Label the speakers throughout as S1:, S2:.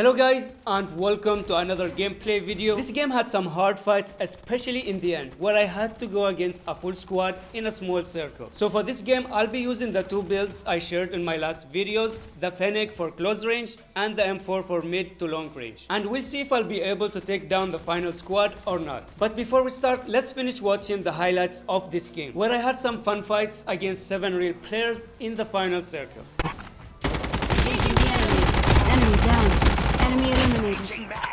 S1: Hello guys and welcome to another gameplay video. This game had some hard fights especially in the end where I had to go against a full squad in a small circle. So for this game I'll be using the two builds I shared in my last videos, the Fennec for close range and the M4 for mid to long range. And we'll see if I'll be able to take down the final squad or not. But before we start let's finish watching the highlights of this game where I had some fun fights against 7 real players in the final circle.
S2: Enemy eliminated.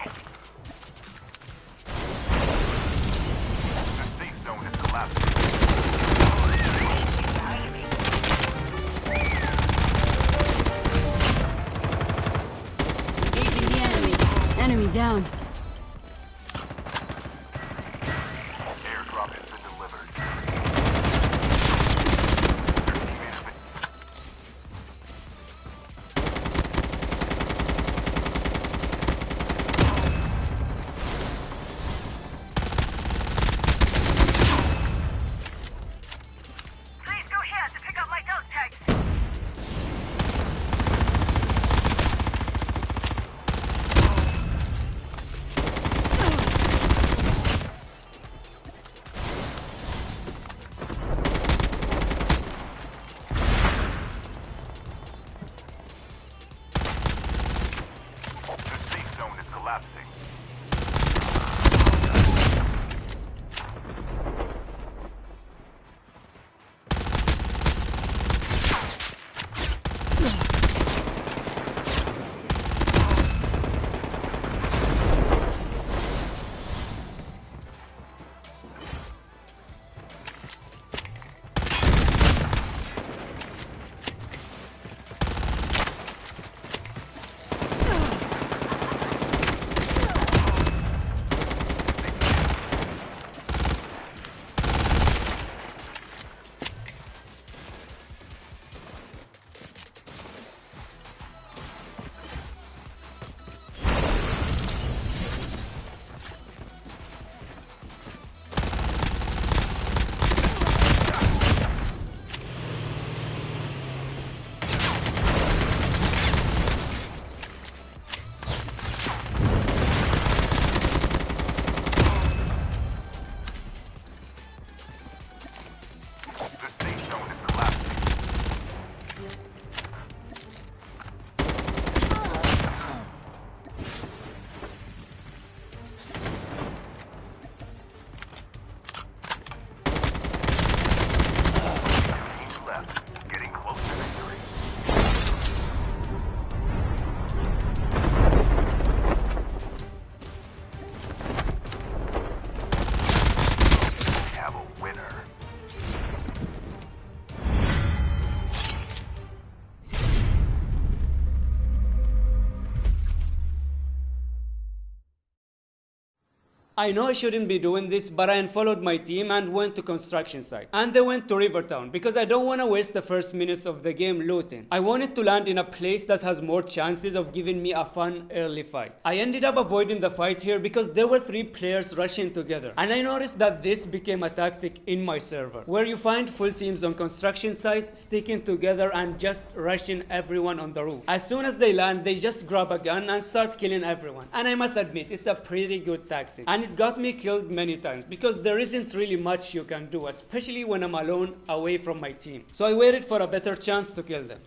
S1: I know I shouldn't be doing this, but I unfollowed my team and went to construction site. And they went to Rivertown because I don't want to waste the first minutes of the game looting. I wanted to land in a place that has more chances of giving me a fun early fight. I ended up avoiding the fight here because there were three players rushing together. And I noticed that this became a tactic in my server, where you find full teams on construction site sticking together and just rushing everyone on the roof. As soon as they land, they just grab a gun and start killing everyone. And I must admit, it's a pretty good tactic. And it got me killed many times because there isn't really much you can do, especially when I'm alone away from my team. So I waited for a better chance to kill them.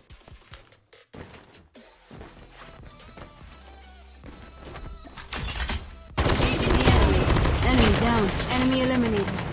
S2: Enemy down. Enemy eliminated.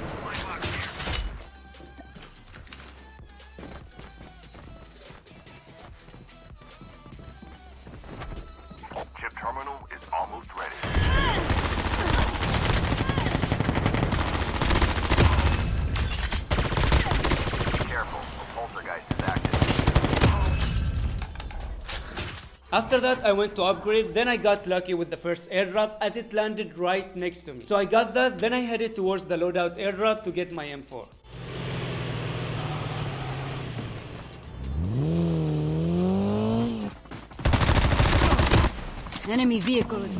S1: After that, I went to upgrade, then I got lucky with the first airdrop as it landed right next to me. So I got that, then I headed towards the loadout airdrop to get my M4.
S2: Enemy vehicle is.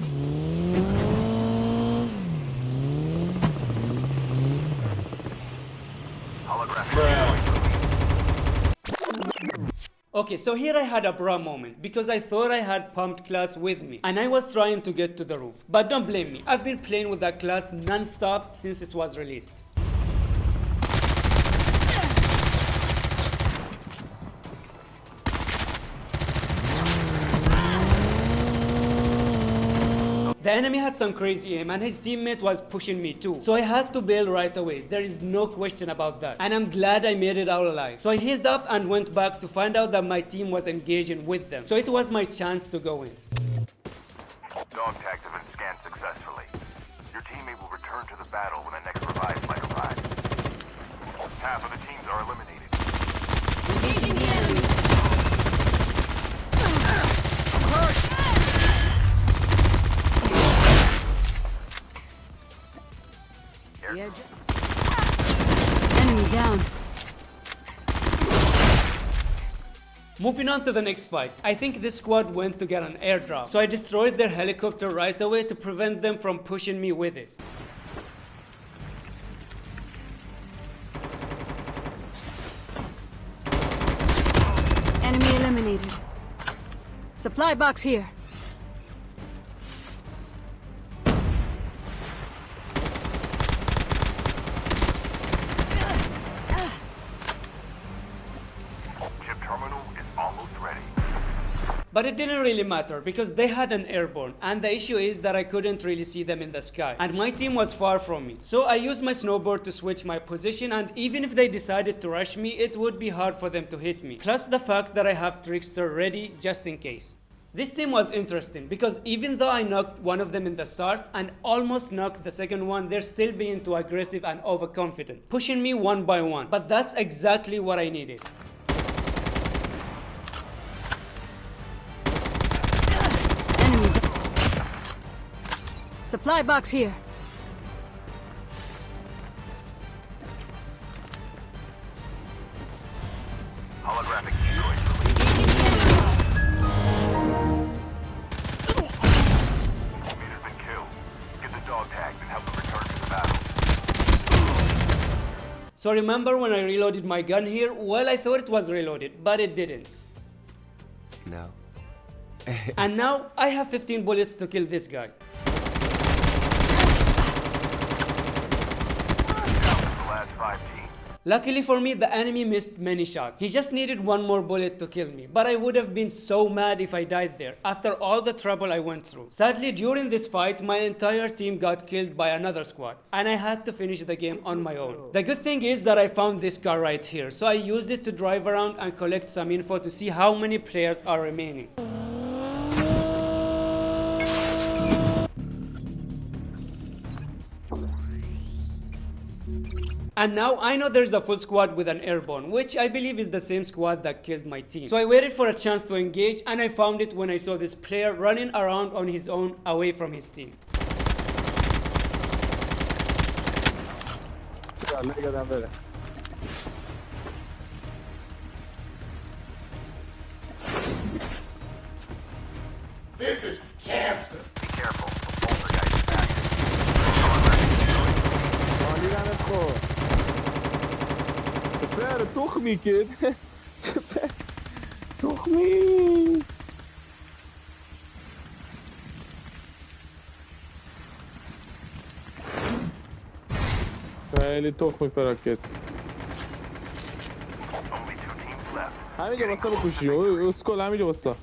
S3: Holographic.
S1: Okay, so here I had a bra moment because I thought I had pumped class with me and I was trying to get to the roof. But don't blame me, I've been playing with that class non-stop since it was released. The enemy had some crazy aim and his teammate was pushing me too. So I had to bail right away. There is no question about that. And I'm glad I made it out alive. So I healed up and went back to find out that my team was engaging with them. So it was my chance to go in. Moving on to the next fight, I think this squad went to get an airdrop, so I destroyed their helicopter right away to prevent them from pushing me with it.
S2: Enemy eliminated. Supply box here.
S1: But it didn't really matter because they had an airborne, and the issue is that I couldn't really see them in the sky, and my team was far from me. So I used my snowboard to switch my position, and even if they decided to rush me, it would be hard for them to hit me. Plus the fact that I have Trickster ready just in case. This team was interesting because even though I knocked one of them in the start and almost knocked the second one, they're still being too aggressive and overconfident, pushing me one by one. But that's exactly what I needed.
S2: Supply box here.
S3: Holographic decoys released. Teammate's been killed. Get the dog tags and help them return to the battle.
S1: So remember when I reloaded my gun here? Well, I thought it was reloaded, but it didn't.
S4: No.
S1: And now I have 15 bullets to kill this guy.
S3: Down to the last five teams.
S1: Luckily for me, the enemy missed many shots. He just needed one more bullet to kill me, but I would have been so mad if I died there after all the trouble I went through. Sadly, during this fight, my entire team got killed by another squad, and I had to finish the game on my own. The good thing is that I found this car right here, so I used it to drive around and collect some info to see how many players are remaining. And now I know there's a full squad with an airborne, which I believe is the same squad that killed my team. So I waited for a chance to engage and I found it when I saw this player running around on his own away from his team.
S3: Be
S5: سپر تخمی که سپر تخمی خیلی تخمی فراکت
S3: Only two teams left.
S5: همینجا باستا بکشی اوی اسکل همینجا باستا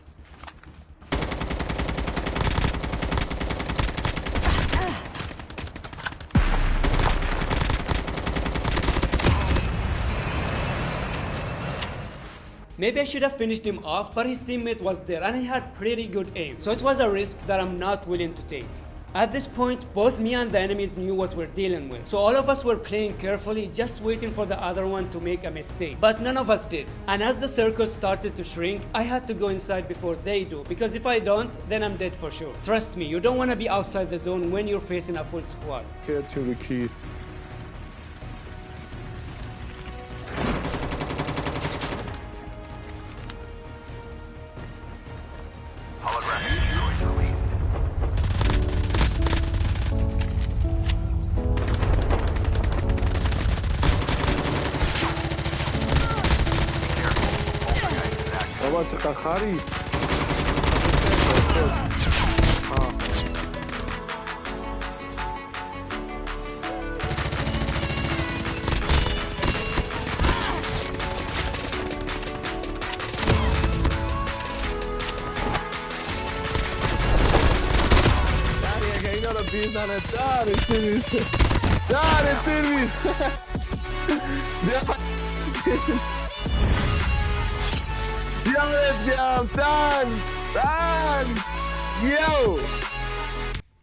S1: Maybe I should have finished him off, but his teammate was there and he had pretty good aim, so it was a risk that I'm not willing to take. At this point, both me and the enemies knew what we're dealing with, so all of us were playing carefully, just waiting for the other one to make a mistake. But none of us did. And as the circle started to shrink, I had to go inside before they do, because if I don't, then I'm dead for sure. Trust me, you don't want to be outside the zone when you're facing a full squad.
S3: Care to the
S5: key. კვაცკა ხარი? Dare, dare, Silvis! Dare, Silvis! Yo, let's go. Done. Yo.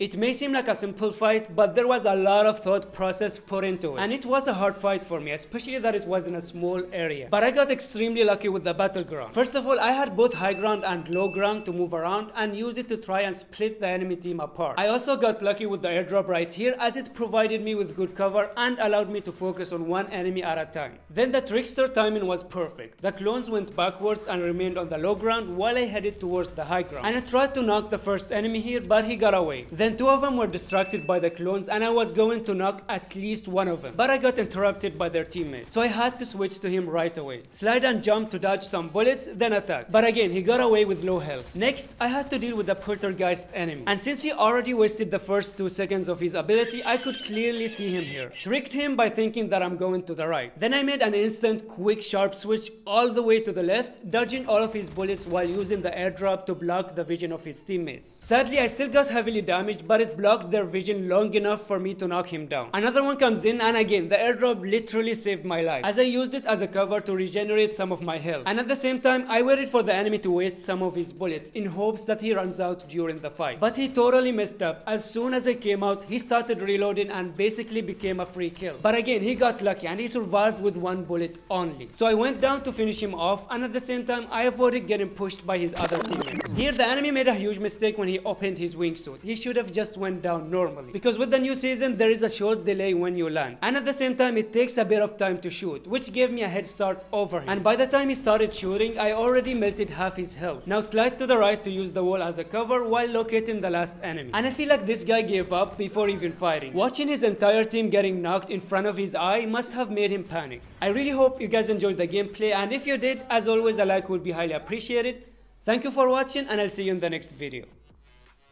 S1: It may seem like a simple fight, but there was a lot of thought process put into it. And it was a hard fight for me, especially that it was in a small area. But I got extremely lucky with the battleground. First of all, I had both high ground and low ground to move around and use it to try and split the enemy team apart. I also got lucky with the airdrop right here as it provided me with good cover and allowed me to focus on one enemy at a time. Then the trickster timing was perfect. The clones went backwards and remained on the low ground while I headed towards the high ground. And I tried to knock the first enemy here, but he got away. Then two of them were distracted by the clones and I was going to knock at least one of them. But I got interrupted by their teammate, So I had to switch to him right away. Slide and jump to dodge some bullets, then attack. But again, he got away with low health. Next, I had to deal with the poltergeist enemy. And since he already wasted the first two seconds of his ability, I could clearly see him here. Tricked him by thinking that I'm going to the right. Then I made an instant, quick, sharp switch all the way to the left, dodging all of his bullets while using the airdrop to block the vision of his teammates. Sadly, I still got heavily damaged, but it blocked their vision long enough for me to knock him down. Another one comes in, and again, the airdrop literally saved my life, as I used it as a cover to regenerate some of my health. And at the same time, I waited for the enemy to waste some of his bullets in hopes that he runs out during the fight. But he totally messed up. As soon as I came out, he started reloading and basically became a free kill. But again, he got lucky and he survived with one bullet only. So I went down to finish him off, and at the same time, I avoided getting pushed by his other teammates. Here, the enemy made a huge mistake when he opened his wingsuit. He should have just went down normally. Because with the new season, there is a short delay when you land. And at the same time, it takes a bit of time to shoot, which gave me a head start over him. And by the time he started shooting, I already melted half his health. Now slide to the right to use the wall as a cover while locating the last enemy. And I feel like this guy gave up before even fighting. Watching his entire team getting knocked in front of his eye must have made him panic. I really hope you guys enjoyed the gameplay and if you did, as always, a like would be highly appreciated. Thank you for watching and I'll see you in the next video.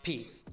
S1: Peace.